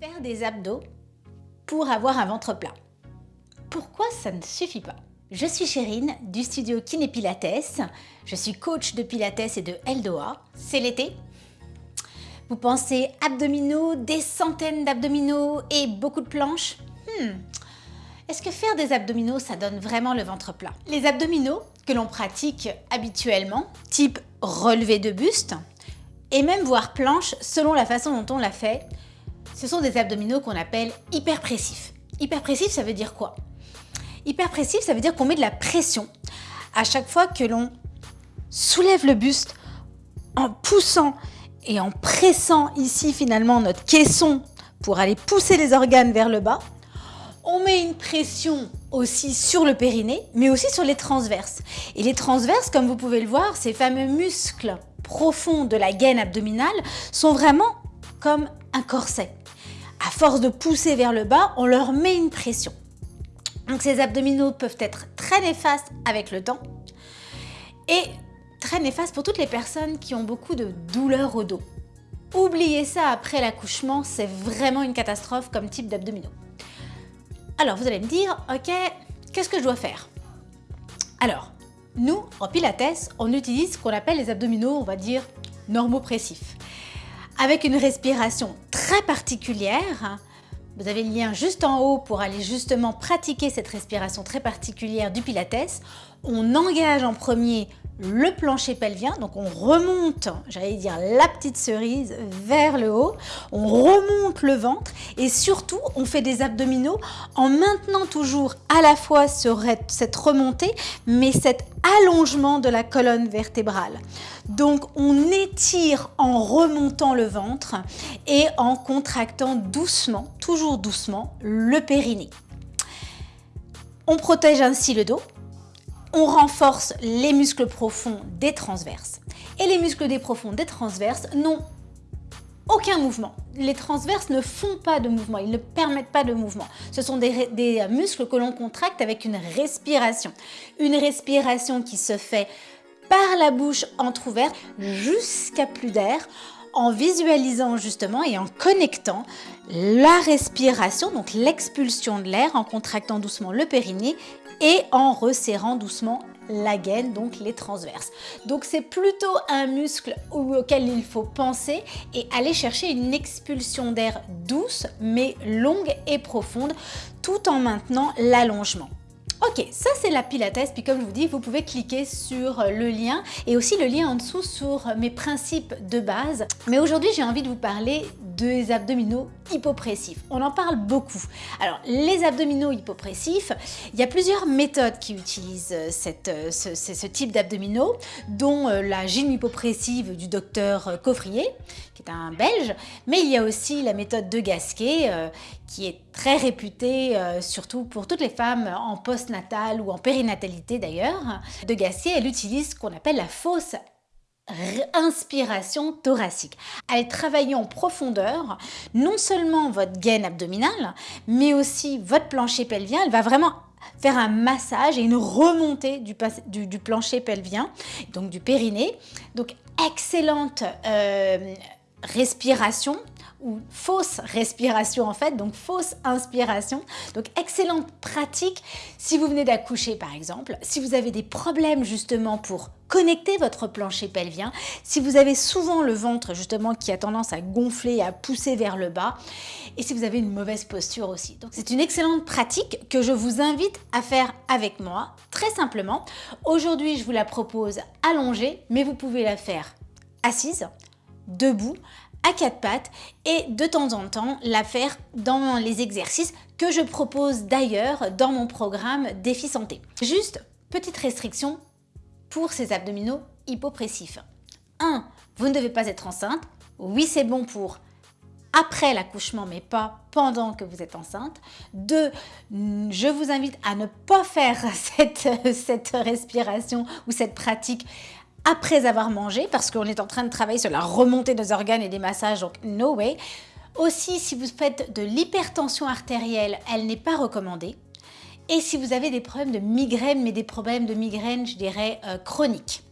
Faire des abdos pour avoir un ventre plat. Pourquoi ça ne suffit pas? Je suis Chérine du studio Kiné Pilates. Je suis coach de Pilates et de Eldoa. C'est l'été. Vous pensez abdominaux, des centaines d'abdominaux et beaucoup de planches? Hmm. Est-ce que faire des abdominaux, ça donne vraiment le ventre plat? Les abdominaux que l'on pratique habituellement, type relevé de buste, et même voire planche selon la façon dont on l'a fait, ce sont des abdominaux qu'on appelle hyperpressifs. Hyperpressif, ça veut dire quoi? Hyperpressif, ça veut dire qu'on met de la pression à chaque fois que l'on soulève le buste en poussant et en pressant ici finalement notre caisson pour aller pousser les organes vers le bas. On met une pression aussi sur le périnée, mais aussi sur les transverses. Et les transverses, comme vous pouvez le voir, ces fameux muscles profonds de la gaine abdominale sont vraiment comme un corset. Force de pousser vers le bas, on leur met une pression. Donc ces abdominaux peuvent être très néfastes avec le temps et très néfastes pour toutes les personnes qui ont beaucoup de douleurs au dos. Oubliez ça après l'accouchement, c'est vraiment une catastrophe comme type d'abdominaux. Alors vous allez me dire, ok, qu'est-ce que je dois faire? Alors, nous, en Pilates, on utilise ce qu'on appelle les abdominaux, on va dire, normopressifs avec une respiration très particulière. Vous avez le lien juste en haut pour aller justement pratiquer cette respiration très particulière du Pilates. On engage en premier le plancher pelvien, donc on remonte, j'allais dire la petite cerise, vers le haut, on remonte le ventre et surtout on fait des abdominaux en maintenant toujours à la fois cette remontée mais cet allongement de la colonne vertébrale. Donc on étire en remontant le ventre et en contractant doucement, toujours doucement, le périnée. On protège ainsi le dos, on renforce les muscles profonds des transverses. Et les muscles des profonds des transverses n'ont aucun mouvement. Les transverses ne font pas de mouvement, ils ne permettent pas de mouvement. Ce sont des, des muscles que l'on contracte avec une respiration. Une respiration qui se fait par la bouche entrouverte jusqu'à plus d'air en visualisant justement et en connectant la respiration, donc l'expulsion de l'air, en contractant doucement le périnée et en resserrant doucement la gaine, donc les transverses. Donc c'est plutôt un muscle auquel il faut penser et aller chercher une expulsion d'air douce mais longue et profonde tout en maintenant l'allongement. Ok, ça c'est la Pilates, puis comme je vous dis, vous pouvez cliquer sur le lien et aussi le lien en dessous sur mes principes de base. Mais aujourd'hui, j'ai envie de vous parler des abdominaux hypopressifs. On en parle beaucoup. Alors, les abdominaux hypopressifs, il y a plusieurs méthodes qui utilisent cette, ce, ce, type d'abdominaux, dont euh, la gym hypopressive du docteur Coffrier, qui est un Belge, mais il y a aussi la méthode de Gasquet, euh, qui est très réputée, euh, surtout pour toutes les femmes en postnatal ou en périnatalité d'ailleurs. De Gasquet, elle utilise ce qu'on appelle la fausse inspiration thoracique. Allez travailler en profondeur, non seulement votre gaine abdominale, mais aussi votre plancher pelvien. Elle va vraiment faire un massage et une remontée du, plancher pelvien, donc du périnée. Donc excellente euh, respiration ou fausse respiration en fait, donc fausse inspiration. Donc excellente pratique si vous venez d'accoucher par exemple, si vous avez des problèmes justement pour connecter votre plancher pelvien, si vous avez souvent le ventre justement qui a tendance à gonfler, à pousser vers le bas, et si vous avez une mauvaise posture aussi. Donc c'est une excellente pratique que je vous invite à faire avec moi, très simplement. Aujourd'hui je vous la propose allongée, mais vous pouvez la faire assise, debout, à quatre pattes et de temps en temps la faire dans les exercices que je propose d'ailleurs dans mon programme Défi Santé. Juste, petite restriction pour ces abdominaux hypopressifs. 1. Vous ne devez pas être enceinte. Oui, c'est bon pour après l'accouchement, mais pas pendant que vous êtes enceinte. 2. Je vous invite à ne pas faire cette, cette respiration ou cette pratique après avoir mangé, parce qu'on est en train de travailler sur la remontée des organes et des massages, donc no way. Aussi, si vous faites de l'hypertension artérielle, elle n'est pas recommandée. Et si vous avez des problèmes de migraine, mais des problèmes de migraine, je dirais, euh, chroniques.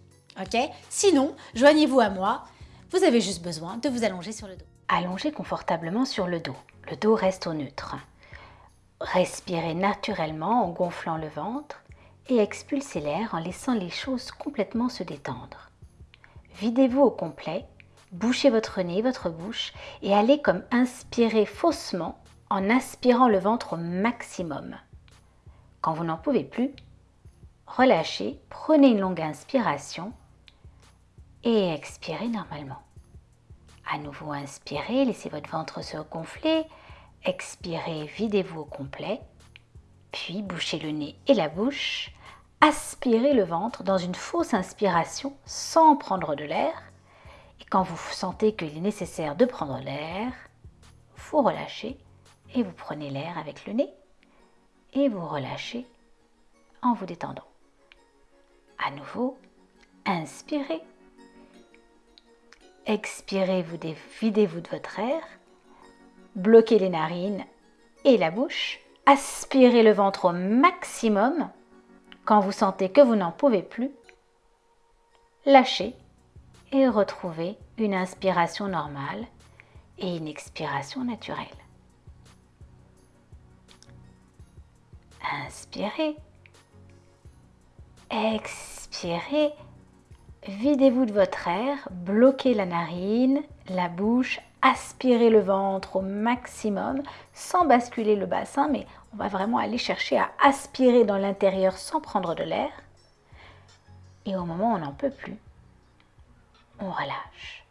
ok? Sinon, joignez-vous à moi. Vous avez juste besoin de vous allonger sur le dos. Allongez confortablement sur le dos. Le dos reste au neutre. Respirez naturellement en gonflant le ventre et expulsez l'air en laissant les choses complètement se détendre. Videz-vous au complet, bouchez votre nez, votre bouche et allez comme inspirer faussement en aspirant le ventre au maximum. Quand vous n'en pouvez plus, relâchez, prenez une longue inspiration et expirez normalement. À nouveau inspirez, laissez votre ventre se gonfler, expirez, videz-vous au complet, puis bouchez le nez et la bouche, aspirez le ventre dans une fausse inspiration sans prendre de l'air, et quand vous sentez qu'il est nécessaire de prendre l'air, vous relâchez et vous prenez l'air avec le nez et vous relâchez en vous détendant. À nouveau, inspirez. Expirez, vous videz-vous de votre air. Bloquez les narines et la bouche. Aspirez le ventre au maximum. Quand vous sentez que vous n'en pouvez plus, lâchez et retrouvez une inspiration normale et une expiration naturelle. Inspirez. Expirez. Videz-vous de votre air, bloquez la narine, la bouche, aspirez le ventre au maximum sans basculer le bassin, mais on va vraiment aller chercher à aspirer dans l'intérieur sans prendre de l'air. Et au moment où on n'en peut plus, on relâche.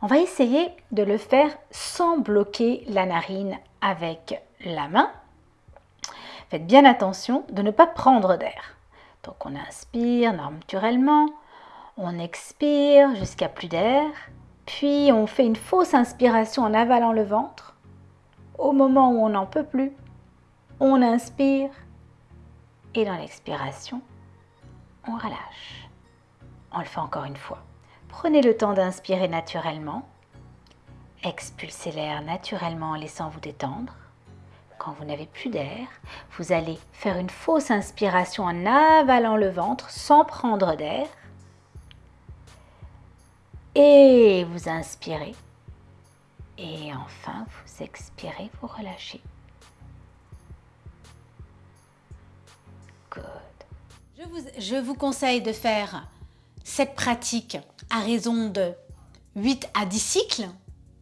On va essayer de le faire sans bloquer la narine avec la main. Faites bien attention de ne pas prendre d'air. Donc on inspire naturellement, on expire jusqu'à plus d'air, puis on fait une fausse inspiration en avalant le ventre. Au moment où on n'en peut plus, on inspire et dans l'expiration, on relâche. On le fait encore une fois. Prenez le temps d'inspirer naturellement. Expulsez l'air naturellement en laissant vous détendre. Quand vous n'avez plus d'air, vous allez faire une fausse inspiration en avalant le ventre sans prendre d'air. Et vous inspirez. Et enfin, vous expirez, vous relâchez. Je vous, conseille de faire cette pratique à raison de 8 à 10 cycles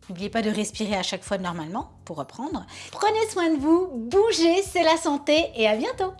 N'oubliez pas de respirer à chaque fois normalement pour reprendre. Prenez soin de vous, bougez, c'est la santé et à bientôt